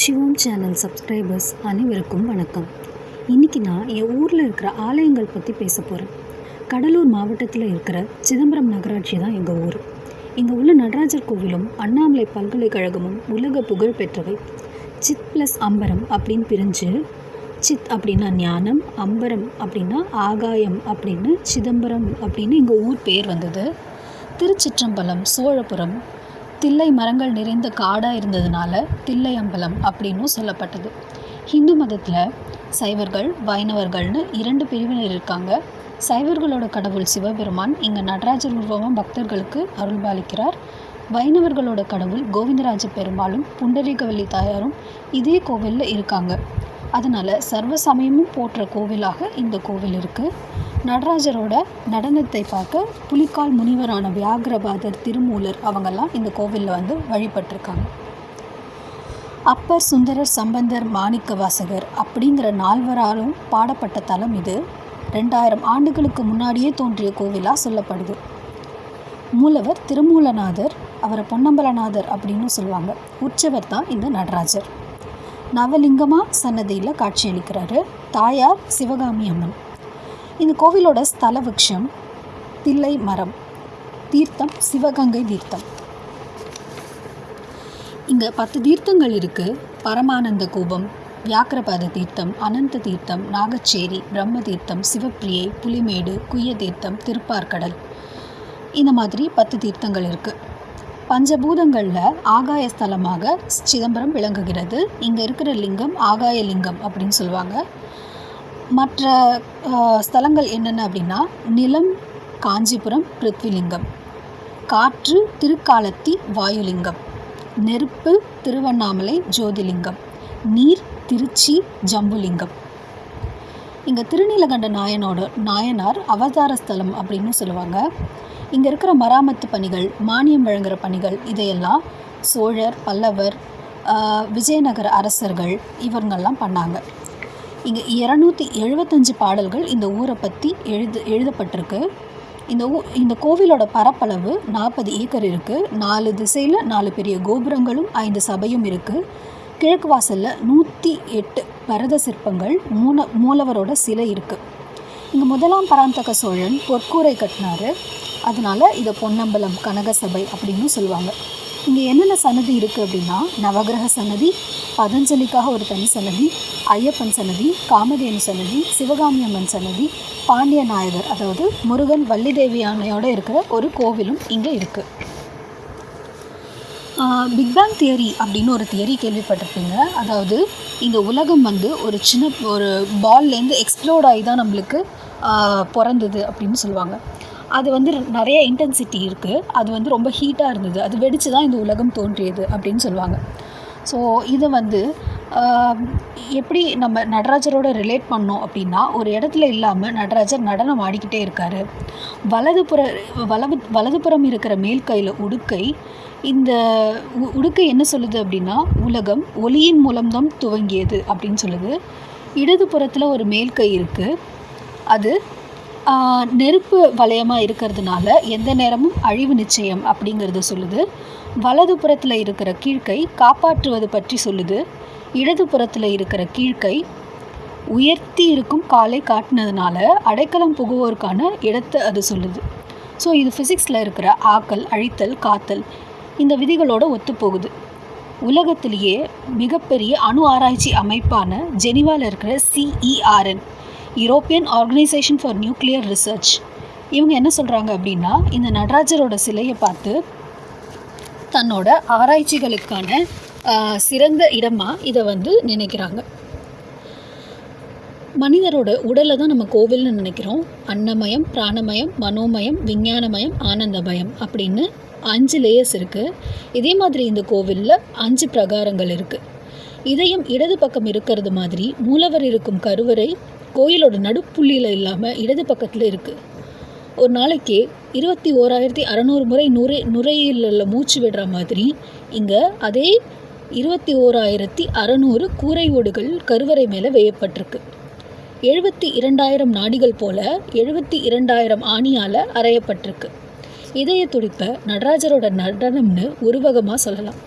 சிவம் channel subscribers அனைவருக்கும் வணக்கம். இன்றைக்கி நான் என் ஊரில் இருக்கிற ஆலயங்கள் பற்றி பேச போகிறேன் கடலூர் மாவட்டத்தில் இருக்கிற சிதம்பரம் நகராட்சி தான் எங்கள் ஊர். இங்கே உள்ள நடராஜர் கோவிலும் அண்ணாமலை பல்கலைக்கழகமும் உலக புகழ் பெற்றவை. சித் ப்ளஸ் அம்பரம் அப்படின்னு பிரிஞ்சு சித் அப்படின்னா ஞானம் அம்பரம் அப்படின்னா ஆகாயம் அப்படின்னு சிதம்பரம் அப்படின்னு எங்கள் ஊர் பேர் வந்தது. திருச்சிற்றம்பலம் சோழபுரம் தில்லை மரங்கள் நிறைந்த காடாக இருந்ததுனால தில்லை அம்பலம் அப்படின்னும் சொல்லப்பட்டது. ஹிந்து மதத்தில் சைவர்கள் வைணவர்கள்னு இரண்டு பிரிவினர் இருக்காங்க. சைவர்களோட கடவுள் சிவபெருமான் இங்கே நடராஜர் உருவமாக பக்தர்களுக்கு அருள்பாலிக்கிறார். வைணவர்களோட கடவுள் கோவிந்தராஜ பெருமாளும் புண்டரீகவல்லி தாயாரும் இதே கோவிலில் இருக்காங்க. அதனால் சர்வ சமயமும் போற்ற கோவிலாக இந்த கோவில் இருக்குது நடராஜரோட நடனத்தை பார்க்க புலிக்கால் முனிவரான வியாகரபாதர் திருமூலர் அவங்கெல்லாம் இந்த கோவிலில் வந்து வழிபட்டிருக்காங்க. அப்பர் சுந்தரர் சம்பந்தர் மாணிக்க வாசகர் அப்படிங்கிற நால்வராலும் பாடப்பட்ட தலம் இது. ரெண்டாயிரம் ஆண்டுகளுக்கு முன்னாடியே தோன்றிய கோவிலாக சொல்லப்படுது. மூலவர் திருமூலநாதர் அவரை பொன்னம்பலநாதர் அப்படின்னு சொல்லுவாங்க. உற்சவர் தான் இந்த நடராஜர். நவலிங்கமாக சன்னதியில் காட்சியளிக்கிறாரு தாயார் சிவகாமி அம்மன். இந்த கோவிலோட ஸ்தல விக்ஷம் தில்லை மரம் தீர்த்தம் சிவகங்கை தீர்த்தம். இங்கே பத்து தீர்த்தங்கள் இருக்குது பரமானந்த கூபம் வியாக்கிரபாத தீர்த்தம் அனந்த தீர்த்தம் நாகச்சேரி பிரம்ம தீர்த்தம் சிவப்பிரியை புலிமேடு குய்ய தீர்த்தம் திருப்பார்கடல். இந்த மாதிரி பத்து தீர்த்தங்கள் இருக்குது பஞ்சபூதங்களில் ஆகாய ஸ்தலமாக சிதம்பரம் விளங்குகிறது. இங்கே இருக்கிற லிங்கம் ஆகாய லிங்கம் அப்படின்னு சொல்லுவாங்க. மற்ற ஸ்தலங்கள் என்னென்ன அப்படின்னா நிலம் காஞ்சிபுரம் பிருத்விலிங்கம். காற்று திருக்காலத்தி வாயுலிங்கம். நெருப்பு திருவண்ணாமலை ஜோதிலிங்கம். நீர் திருச்சி ஜம்புலிங்கம். இங்கே திருநீலகண்ட நாயனோட நாயனார் அவதார ஸ்தலம் அப்படின்னு சொல்லுவாங்க. இங்கே இருக்கிற மராமத்து பணிகள் மானியம் வழங்குகிற பணிகள் இதையெல்லாம் சோழர் பல்லவர் விஜயநகர அரசர்கள் இவங்கெல்லாம் பண்ணாங்க. இங்கே இரநூத்தி எழுபத்தஞ்சு பாடல்கள் இந்த ஊரை பற்றி எழுது எழுதப்பட்டிருக்கு. இந்த ஊ இந்த கோவிலோட பரப்பளவு நாற்பது ஏக்கர் இருக்குது நாலு திசையில் நாலு பெரிய கோபுரங்களும் ஐந்து சபையும் இருக்குது கிழக்கு வாசலில் நூற்றி எட்டு பரத சிற்பங்கள் மூல மூலவரோட சிலை இருக்குது இங்கே முதலாம் பராந்தக சோழன் பொற்கூரை கட்டினார். அதனால் இதை பொன்னம்பலம் கனகசபை அப்படின்னு சொல்லுவாங்க. இங்கே என்னென்ன சன்னதி இருக்குது அப்படின்னா நவகிரக சன்னதி பதஞ்சலிக்காக ஒரு தனி சன்னதி ஐயப்பன் சன்னதி காமதேனு சன்னதி சிவகாமி அம்மன் சன்னதி பாண்டிய நாயகர் அதாவது முருகன் வள்ளிதேவி யானையோடு இருக்கிற ஒரு கோவிலும் இங்கே இருக்குது பிக் பேங் தியரி அப்படின்னு ஒரு தியரி கேள்விப்பட்டிருப்பீங்க. அதாவது இந்த உலகம் வந்து ஒரு சின்ன ஒரு பால்லேருந்து எக்ஸ்ப்ளோர்ட் ஆகி தான் நம்மளுக்கு பிறந்தது அப்படின்னு சொல்லுவாங்க. அது வந்து நிறைய இன்டென்சிட்டி இருக்குது அது வந்து ரொம்ப ஹீட்டாக இருந்தது. அது வெடித்து தான் இந்த உலகம் தோன்றியது அப்படின்னு சொல்லுவாங்க. ஸோ இதை வந்து எப்படி நம்ம நடராஜரோட ரிலேட் பண்ணோம் அப்படின்னா ஒரு இடத்துல இல்லாமல் நடராஜர் நடனம் ஆடிக்கிட்டே இருக்கார். வலதுபுற வலது வலதுபுறம் இருக்கிற மேல் கையில் உடுக்கை இந்த உடுக்கை என்ன சொல்லுது அப்படின்னா உலகம் ஒளியின் மூலம்தான் துவங்கியது அப்படின்னு சொல்லுது. இடதுபுறத்தில் ஒரு மேல் கை இருக்குது அது நெருப்பு வளையமாக இருக்கிறதுனால எந்த நேரமும் அழிவு நிச்சயம் அப்படிங்கிறத சொல்லுது. வலது புறத்தில் இருக்கிற கீழ்க்கை காப்பாற்றுவது பற்றி சொல்லுது. இடது புறத்தில் இருக்கிற கீழ்க்கை உயர்த்தி இருக்கும் காலை காட்டினதுனால அடைக்கலம் புகுவோருக்கான இடத்தை அது சொல்லுது. ஸோ இது ஃபிசிக்ஸில் இருக்கிற ஆக்கல் அழித்தல் காத்தல் இந்த விதிகளோடு ஒத்துப்போகுது உலகத்திலேயே மிகப்பெரிய அணு ஆராய்ச்சி அமைப்பான ஜெனிவாவில் இருக்கிற C E R N European Organization for Nuclear Research இவங்க என்ன சொல்கிறாங்க அப்படின்னா இந்த நடராஜரோட சிலையை பார்த்து தன்னோட ஆராய்ச்சிகளுக்கான சிறந்த இடமாக இதை வந்து நினைக்கிறாங்க. மனிதரோட உடலை தான் நம்ம கோவில்னு நினைக்கிறோம். அன்னமயம் பிராணமயம் மனோமயம் விஞ்ஞானமயம் ஆனந்தமயம் அப்படின்னு அஞ்சு லேயர்ஸ் இருக்குது இதே மாதிரி இந்த கோவிலில் அஞ்சு பிரகாரங்கள் இருக்குது இதயம் இடது பக்கம் இருக்கிறது மாதிரி மூலவர் இருக்கும் கருவறை கோயிலோட நடுப்புள்ளியில் இல்லாமல் இடது பக்கத்தில் இருக்குது ஒரு நாளைக்கு இருபத்தி ஓராயிரத்தி அறநூறு முறை நுரை நுரையீரலில் மூச்சு விடுற மாதிரி இங்கே அதே இருபத்தி ஓராயிரத்தி அறநூறு கூரை ஓடுகள் கருவறை மேலே வேயப்பட்டிருக்கு. எழுபத்தி இரண்டாயிரம் நாடிகள் போல எழுபத்தி இரண்டாயிரம் ஆணியால் அறையப்பட்டிருக்கு. இதய துடிப்பை நடராஜரோட நடனம்னு உருவகமாக சொல்லலாம்.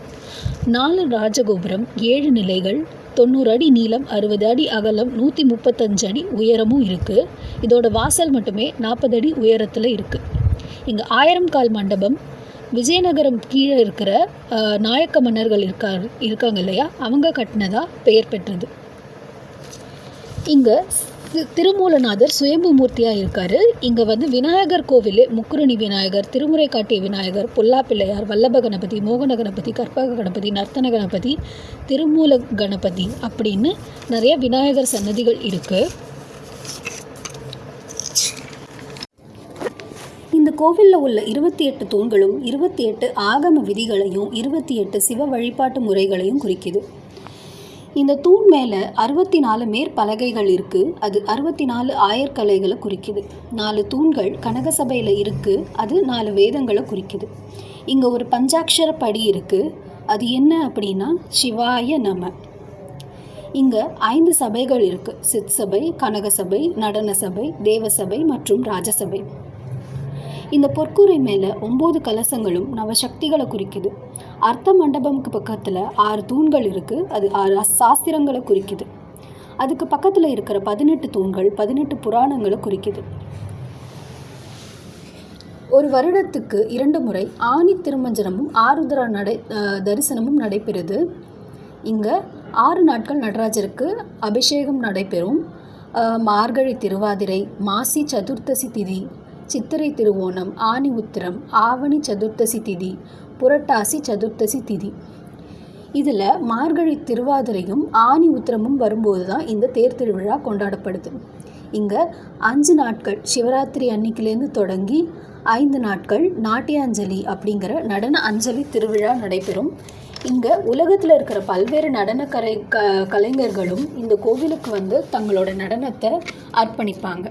நாலு ராஜகோபுரம் ஏழு நிலைகள் தொண்ணூறு அடி நீளம் அறுபது அடி அகலம் நூற்றி முப்பத்தஞ்சு அடி உயரமும் இருக்குது இதோட வாசல் மட்டுமே நாற்பது அடி உயரத்தில் இருக்குது இங்கே ஆயிரம் கால் மண்டபம். விஜயநகரம் கீழே இருக்கிற நாயக்க மன்னர்கள் இருக்கா இருக்காங்க இல்லையா? அவங்க கட்டினதா பெயர் பெற்றது. இங்கே திருமூலநாதர் சுயம்பு மூர்த்தியாக இருக்கார் இங்கே வந்து விநாயகர் கோவில் முக்குருணி விநாயகர் திருமுறை காட்டிய விநாயகர் பொல்லா பிள்ளையார் வல்லப கணபதி மோகன கணபதி கற்பக கணபதி நர்த்தன கணபதி திருமூல கணபதி அப்படின்னு நிறைய விநாயகர் சன்னதிகள் இருக்குது இந்த கோவிலில் உள்ள இருபத்தி எட்டு தூண்களும் இருபத்தி எட்டு ஆகம விதிகளையும் இருபத்தி எட்டு சிவ வழிபாட்டு முறைகளையும் குறிக்குது. இந்த தூண் மேலே அறுபத்தி நாலு மேற்பலகைகள் இருக்குது அது அறுபத்தி நாலு ஆயர்கலைகளை குறிக்குது. நாலு தூண்கள் கனகசபையில் இருக்குது அது நாலு வேதங்களை குறிக்குது. இங்கே ஒரு பஞ்சாட்சர படி இருக்குது அது என்ன அப்படின்னா சிவாய நம. இங்கே ஐந்து சபைகள் இருக்குது சித் சபை கனகசபை நடன சபை தேவசபை மற்றும் ராஜசபை இந்த பொற்கூரை மேலே ஒம்பது கலசங்களும் நவசக்திகளை குறிக்குது. அர்த்த மண்டபம்க்கு பக்கத்தில் ஆறு தூண்கள் இருக்குது அது ஆறு சாஸ்திரங்களை குறிக்குது. அதுக்கு பக்கத்தில் இருக்கிற பதினெட்டு தூண்கள் பதினெட்டு புராணங்களை குறிக்குது. ஒரு வருடத்துக்கு இரண்டு முறை ஆணி திருமஞ்சனமும் ஆருத்ரா நடை தரிசனமும் நடைபெறுது. இங்கே ஆறு நாட்கள் நடராஜருக்கு அபிஷேகம் நடைபெறும். மார்கழி திருவாதிரை மாசி சதுர்த்தசி திதி சித்திரை திருவோணம் ஆனி உத்திரம் ஆவணி சதுர்த்தசி திதி புரட்டாசி சதுர்த்தசி திதி. இதில் மார்கழி திருவாதிரையும் ஆனி உத்திரமும் வரும்போது தான் இந்த தேர் திருவிழா கொண்டாடப்படுது. இங்கே அஞ்சு நாட்கள் சிவராத்திரி அன்னைக்கிலேருந்து தொடங்கி ஐந்து நாட்கள் நாட்டியாஞ்சலி அப்படிங்கிற நடன அஞ்சலி திருவிழா நடைபெறும். இங்கே உலகத்தில் இருக்கிற பல்வேறு நடன கலை க கலைஞர்களும் இந்த கோவிலுக்கு வந்து தங்களோட நடனத்தை அர்ப்பணிப்பாங்க.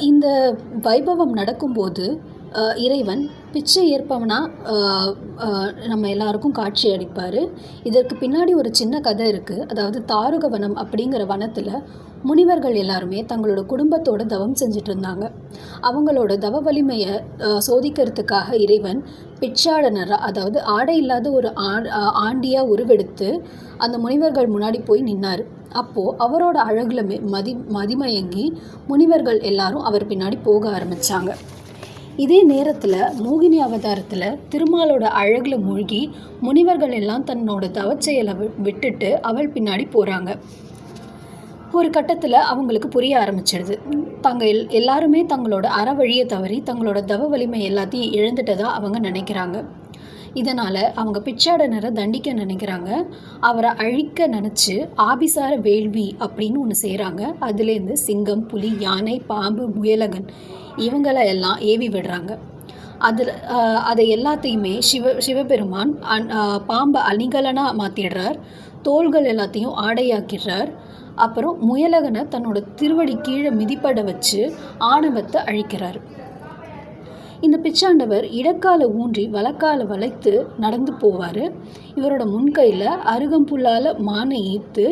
இந்த வைபவம் நடக்கும்போது இறைவன் பிச்சை ஏற்பவனாக நம்ம எல்லாருக்கும் காட்சி அளிப்பார். இதற்கு பின்னாடி ஒரு சின்ன கதை இருக்குது அதாவது தாருக வனம் அப்படிங்கிற வனத்தில் முனிவர்கள் எல்லாருமே தங்களோட குடும்பத்தோட தவம் செஞ்சுட்டு இருந்தாங்க. அவங்களோட தவ வலிமையை சோதிக்கிறதுக்காக இறைவன் பிச்சாடனராக அதாவது ஆடை இல்லாத ஒரு ஆ- ஆண்டியாக உருவெடுத்து அந்த முனிவர்கள் முன்னாடி போய் நின்னார். அப்போது அவரோட அழகில் மதி மதிமயங்கி முனிவர்கள் எல்லாரும் அவர் பின்னாடி போக ஆரம்பித்தாங்க இதே நேரத்தில் மோகினி அவதாரத்தில் திருமாலோட அழகில் மூழ்கி முனிவர்கள் எல்லாம் தன்னோட தவச்செயலை வி- விட்டுட்டு அவள் பின்னாடி போகிறாங்க ஒரு கட்டத்தில் அவங்களுக்கு புரிய ஆரம்பிச்சிடுது தாங்க எல் எல்லாருமே தங்களோட அற வழியை தவறி தங்களோட தவ வலிமை எல்லாத்தையும் இழந்துட்டதா அவங்க நினைக்கிறாங்க. இதனால் அவங்க பிச்சாடனரை தண்டிக்க நினைக்கிறாங்க. அவரை அழிக்க நினச்சி ஆபிசார வேள்வி அப்படின்னு ஒன்று செய்கிறாங்க அதுலேருந்து சிங்கம் புலி யானை பாம்பு முயலகன் இவங்களை எல்லாம் ஏவி விடுறாங்க. அதில் அதை எல்லாத்தையுமே சிவ சிவபெருமான் அன் பாம்பை அணிகலனாக மாற்றிடுறார் தோள்கள் எல்லாத்தையும் ஆடையாக்கிடுறார். அப்புறம் முயலகனை தன்னோட திருவடி கீழே மிதிப்பட வச்சு ஆணவத்தை அழிக்கிறார். இந்த பிச்சாண்டவர் இடக்கால ஊன்றி வலக்கால வளைத்து நடந்து போவார். இவரோட முன்கையில் அருகம்புல்லால் மானை ஈர்த்து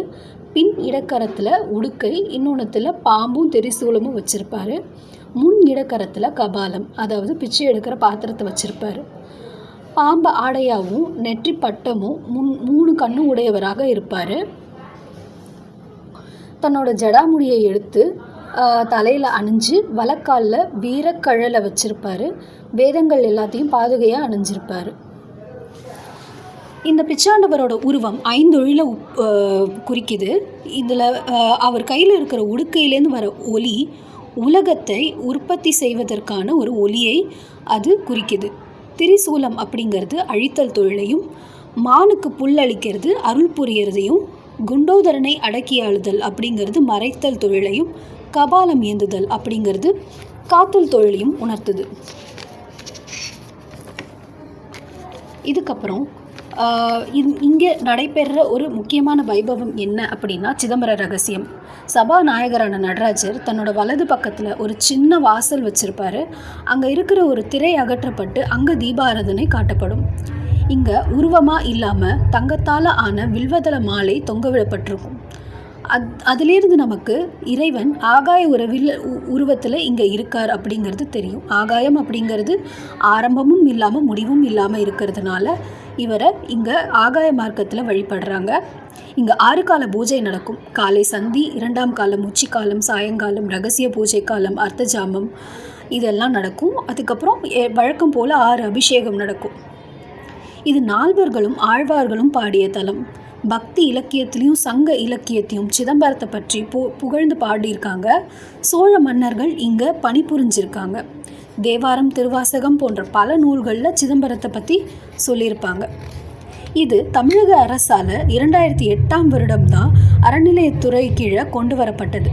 பின் இடக்கரத்தில் உடுக்கை இன்னொன்றத்தில் பாம்பும் தெரிசூலமும் வச்சுருப்பாரு. முன் இடக்கரத்தில் கபாலம் அதாவது பிச்சை எடுக்கிற பாத்திரத்தை வச்சுருப்பாரு. பாம்பு ஆடையாகவும் நெற்றி பட்டமும் முன் மூணு கண்ணும் உடையவராக இருப்பார். தன்னோட ஜடாமுடியை எடுத்து தலையில் அணிஞ்சு வலக்காலில் வீரக்கழலை வச்சுருப்பார். வேதங்கள் எல்லாத்தையும் பாதுகையாக அணிஞ்சிருப்பார். இந்த பிச்சாண்டவரோட உருவம் ஐந்தொழில உப்- குறிக்குது. இதில் அவர் கையில் இருக்கிற உடுக்கையிலேருந்து வர ஒலி உலகத்தை உற்பத்தி செய்வதற்கான ஒரு ஒலியை அது குறிக்குது. திரிசூலம் அப்படிங்கிறது அழித்தல் தொழிலையும் மானுக்கு புல் அளிக்கிறது அருள் புரியறதையும் குண்டோதரனை அடக்கியாளுதல் அப்படிங்கிறது மறைத்தல் தொழிலையும் கபாலம் ஏந்துதல் அப்படிங்கிறது காத்தல் தொழிலையும் உணர்த்துது. இதுக்கப்புறம் இங்கே நடைபெறுற ஒரு முக்கியமான வைபவம் என்ன அப்படின்னா சிதம்பர ரகசியம். சபாநாயகரான நடராஜர் தன்னோட வலது பக்கத்தில் ஒரு சின்ன வாசல் வச்சிருப்பாரு. அங்கே இருக்கிற ஒரு திரை அகற்றப்பட்டு அங்கே தீபாராதனை காட்டப்படும். இங்கே உருவமாக இல்லாமல் தங்கத்தால் ஆன வில்வதள மாலை தொங்கவிடப்பட்டிருக்கும் அத் அதிலேருந்து நமக்கு இறைவன் ஆகாய உறவில் உருவத்தில் இங்கே இருக்கார் அப்படிங்கிறது தெரியும். ஆகாயம் அப்படிங்கிறது ஆரம்பமும் இல்லாமல் முடிவும் இல்லாமல் இருக்கிறதுனால இவரை இங்கே ஆகாய மார்க்கத்தில் வழிபடுறாங்க. இங்கே ஆறு கால பூஜை நடக்கும். காலை சந்தி இரண்டாம் காலம் உச்சிக்காலம் சாயங்காலம் ரகசிய பூஜை காலம் அர்த்தஜாமம் இதெல்லாம் நடக்கும். அதுக்கப்புறம் எ- வழக்கம் போல் ஆறு அபிஷேகம் நடக்கும். இது நால்வர்களும் ஆழ்வார்களும் பாடிய தலம். பக்தி இலக்கியத்திலையும் சங்க இலக்கியத்தையும் சிதம்பரத்தை பற்றி பு புகழ்ந்து பாடியிருக்காங்க. சோழ மன்னர்கள் இங்கே பணிபுரிஞ்சிருக்காங்க தேவாரம் திருவாசகம் போன்ற பல நூல்களில் சிதம்பரத்தை பற்றி சொல்லியிருப்பாங்க. இது தமிழக அரசால் இரண்டாயிரத்தி எட்டாம் வருடம்தான் அறநிலையத்துறை கீழே கொண்டு வரப்பட்டது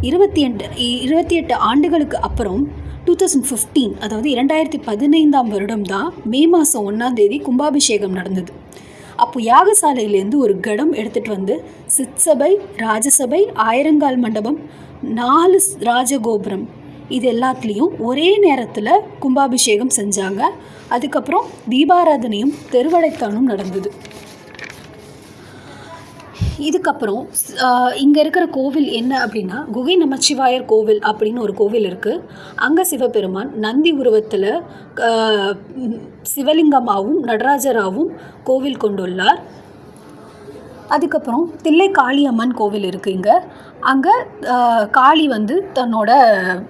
இருபத்தி எட்டு இருபத்தி எட்டு ஆண்டுகளுக்கு அப்புறம் டூ தௌசண்ட் ஃபிஃப்டீன் அதாவது இரண்டாயிரத்தி பதினைந்தாம் வருடம் தான் மே மாதம் ஒன்றாம் தேதி கும்பாபிஷேகம் நடந்தது. அப்போ யாகசாலையிலேருந்து ஒரு கடம் எடுத்துகிட்டு வந்து சித்சபை ராஜசபை ஆயிரங்கால் மண்டபம் நாலு ராஜகோபுரம் இது எல்லாத்துலேயும் ஒரே நேரத்தில் கும்பாபிஷேகம் செஞ்சாங்க. அதுக்கப்புறம் தீபாராதனையும் தெருவடைத்தானும் நடந்தது. இதுக்கப்புறம் இங்கே இருக்கிற கோவில் என்ன அப்படின்னா குகை நமச்சிவாயர் கோவில் அப்படின்னு ஒரு கோவில் இருக்குது அங்கே சிவபெருமான் நந்தி உருவத்தில் சிவலிங்கமாகவும் நடராஜராகவும் கோவில் கொண்டுள்ளார். அதுக்கப்புறம் தில்லை காளியம்மன் கோவில் இருக்குது இங்கே. அங்கே காளி வந்து தன்னோட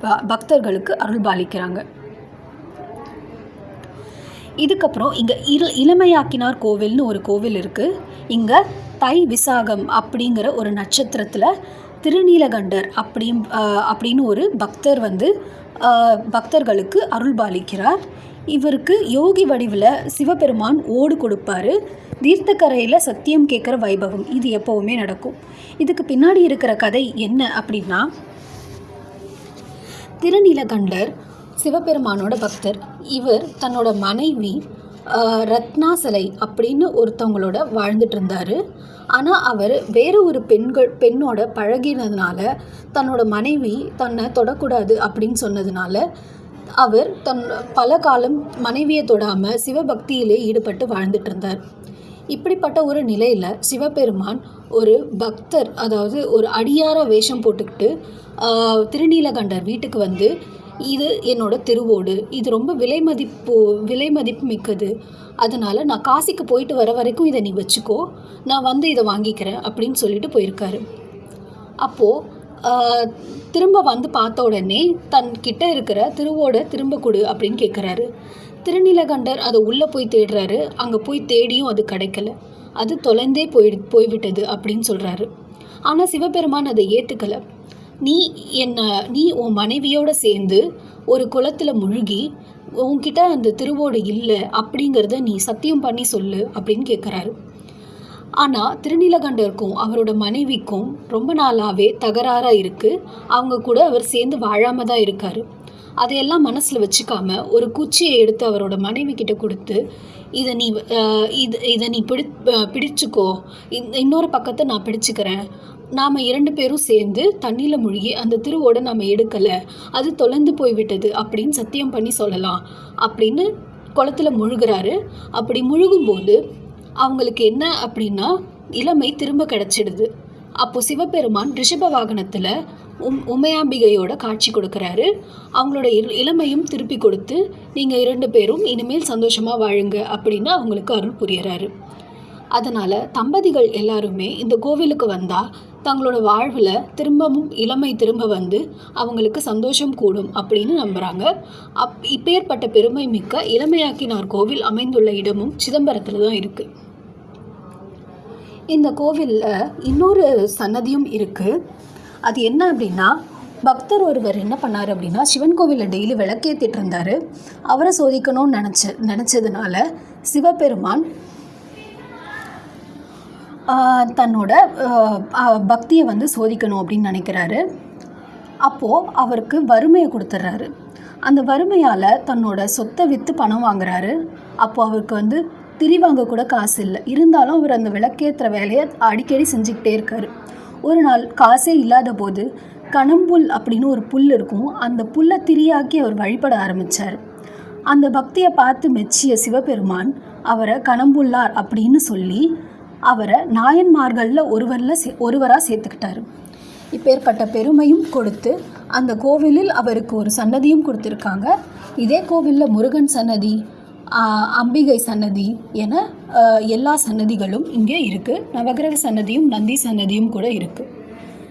ப- பக்தர்களுக்கு அருள்பாலிக்கிறாங்க. இதுக்கப்புறம் இங்கே இரு இளமையாக்கினார் கோவில்னு ஒரு கோவில் இருக்குது இங்கே தை விசாகம் அப்படிங்கிற ஒரு நட்சத்திரத்தில் திருநீலகண்டர் அப்படியும் அப்படின்னு ஒரு பக்தர் வந்து பக்தர்களுக்கு அருள்பாலிக்கிறார். இவருக்கு யோகி வடிவில் சிவபெருமான் ஓடு கொடுப்பாரு. தீர்த்தக்கரையில் சத்தியம் கேட்குற வைபவம். இது எப்போவுமே நடக்கும். இதுக்கு பின்னாடி இருக்கிற கதை என்ன அப்படின்னா திருநீலகண்டர் சிவபெருமானோட பக்தர் இவர் தன்னோட மனைவி ரத்னா ரத்னாசலை அப்படின்னு ஒருத்தவங்களோட வாழ்ந்துட்டு இருந்தார். ஆனால் அவர் வேறு ஒரு பெண்கள் பெண்ணோட பழகினதுனால தன்னோட மனைவி தன்னை தொடக்கூடாது அப்படின்னு சொன்னதுனால அவர் தன் பல காலம் மனைவியை தொடாமல் சிவபக்தியிலே ஈடுபட்டு வாழ்ந்துட்டு இருந்தார். இப்படிப்பட்ட ஒரு நிலையில் சிவபெருமான் ஒரு பக்தர் அதாவது ஒரு அடியார வேஷம் போட்டுக்கிட்டு திருநீலகண்டர் வீட்டுக்கு வந்து இது என்னோட திருவோடு. இது ரொம்ப விலை மதிப்பு விலை மதிப்பு மிக்கது. அதனால் நான் காசிக்கு போயிட்டு வர வரைக்கும் இதை நீ வச்சுக்கோ. நான் வந்து இதை வாங்கிக்கிறேன் அப்படின்னு சொல்லிட்டு போயிருக்காரு. அப்போது திரும்ப வந்து பார்த்த உடனே தன் கிட்ட இருக்கிற திருவோட திரும்ப கொடு அப்படின்னு கேட்குறாரு திருநீலகண்டர் அதை உள்ளே போய் தேடுறாரு. அங்கே போய் தேடியும் அது கிடைக்கல. அது தொலைந்தே போய் போய்விட்டது அப்படின்னு சொல்கிறாரு ஆனால் சிவபெருமான் அதை ஏற்றுக்கலை நீ என்ன நீ உன் மனைவியோடு சேர்ந்து ஒரு குளத்தில் முழுகி உன்கிட்ட அந்த திருவோடு இல்லை அப்படிங்கிறத நீ சத்தியம் பண்ணி சொல்லு அப்படின்னு கேட்குறாரு ஆனால் திருநீலகண்டருக்கும் அவரோட மனைவிக்கும் ரொம்ப நாளாகவே தகராறாக இருக்குது அவங்க கூட அவர் சேர்ந்து வாழாமல் தான் இருக்கார். அதையெல்லாம் மனசில் வச்சுக்காம ஒரு குச்சியை எடுத்து அவரோட மனைவி கிட்ட கொடுத்து இதை நீ இது இதை நீ பிடி பிடிச்சிக்கோ. இன்னொரு பக்கத்தை நான் பிடிச்சிக்கிறேன். நாம் இரண்டு பேரும் சேர்ந்து தண்ணியில் மூழ்கி அந்த திருவோட நாம் எடுக்கலை. அது தொலைந்து போய்விட்டது அப்படின்னு சத்தியம் பண்ணி சொல்லலாம். அப்படின்னு குளத்துல முழுகுறாரு. அப்படி முழுகும்போது அவங்களுக்கு என்ன அப்படின்னா இளமை திரும்ப கிடைச்சிடுது. அப்போ சிவபெருமான் ரிஷப வாகனத்தில் உம் உமையாம்பிகையோட காட்சி கொடுக்குறாரு. அவங்களோட இளமையும் திருப்பி கொடுத்து நீங்கள் இரண்டு பேரும் இனிமேல் சந்தோஷமாக வாழுங்க அப்படின்னு அவங்களுக்கு அருள் புரியறாரு. அதனால் தம்பதிகள் எல்லாருமே இந்த கோவிலுக்கு வந்தால் தங்களோட வாழ்வில் திரும்பவும் இளமை திரும்ப வந்து அவங்களுக்கு சந்தோஷம் கூடும் அப்படின்னு நம்புகிறாங்க அப் இப்பேற்பட்ட பெருமை மிக்க இளமையாக்கினார் கோவில் அமைந்துள்ள இடமும் சிதம்பரத்தில் தான் இருக்குது இந்த கோவிலில் இன்னொரு சன்னதியும் இருக்குது அது என்ன அப்படின்னா பக்தர் ஒருவர் என்ன பண்ணார் அப்படின்னா சிவன் கோவிலில் டெய்லி விளக்கேற்றிட்டு இருந்தார். அவரை சோதிக்கணும்னு நினச்ச நினச்சதுனால சிவபெருமான் தன்னோட பக்தியை வந்து சோதிக்கணும் அப்படின்னு நினைக்கிறாரு. அப்போது அவருக்கு வறுமையை கொடுத்துட்றாரு அந்த வறுமையால் தன்னோட சொத்தை விற்று பணம் வாங்குறாரு. அப்போது அவருக்கு வந்து திரி வாங்க கூட காசு இல்லை. இருந்தாலும் அவர் அந்த விளக்கேற்றுற வேலையை அடிக்கடி செஞ்சுக்கிட்டே இருக்காரு. ஒரு நாள் காசே இல்லாத போது கணம்புல் அப்படின்னு ஒரு புல் இருக்கும். அந்த புல்லை திரியாக்கி அவர் வழிபட ஆரம்பித்தார் அந்த பக்தியை பார்த்து மெச்சிய சிவபெருமான் அவரை கணம்புள்ளார் அப்படின்னு சொல்லி அவரை நாயன்மார்களில் ஒருவரில் சே ஒருவராக சேர்த்துக்கிட்டாரு. இப்பேற்பட்ட பெருமையும் கொடுத்து அந்த கோவிலில் அவருக்கு ஒரு சன்னதியும் கொடுத்துருக்காங்க. இதே கோவிலில் முருகன் சன்னதி அம்பிகை சன்னதி என எல்லா சன்னதிகளும் இங்கே இருக்குது நவகிரக சன்னதியும் நந்தி சன்னதியும் கூட இருக்குது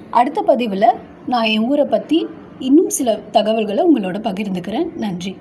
அடுத்த பதிவில் நான் என் ஊரை பற்றி இன்னும் சில தகவல்களை உங்களோட பகிர்ந்துக்கிறேன். நன்றி.